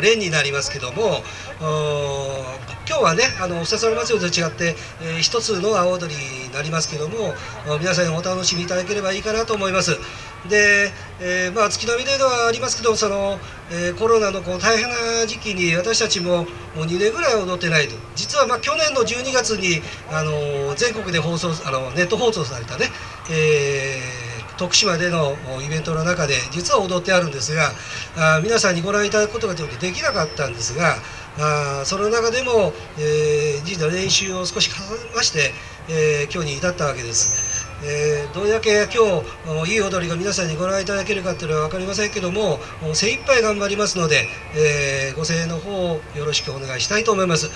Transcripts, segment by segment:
連になりますけども今日はねあのおささ祭りと違って、えー、一つの阿波踊りになりますけども皆さんにお楽しみいただければいいかなと思います。で、えー、まあ月並みではありますけどその、えー、コロナのこう大変な時期に私たちももう2年ぐらい踊ってないと。実はまあ去年の12月にあの全国で放送あのネット放送されたね、えー徳島でのイベントの中で実は踊ってあるんですがあ皆さんにご覧いただくことができなかったんですがあその中でも、えー、実は練習を少し重ねまして、えー、今日に至ったわけです。えー、どれだけ今日いい踊りが皆さんにご覧いただけるかっていうのは分かりませんけども精一杯頑張りますので、えー、ご声援の方をよろしくお願いしたいと思います。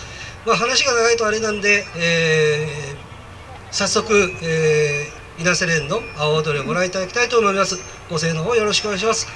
まあ、話が長いとあれなんで、えー、早速、え稲瀬連の青踊りをご覧いただきたいと思います。ご声援の方よろしくお願いします。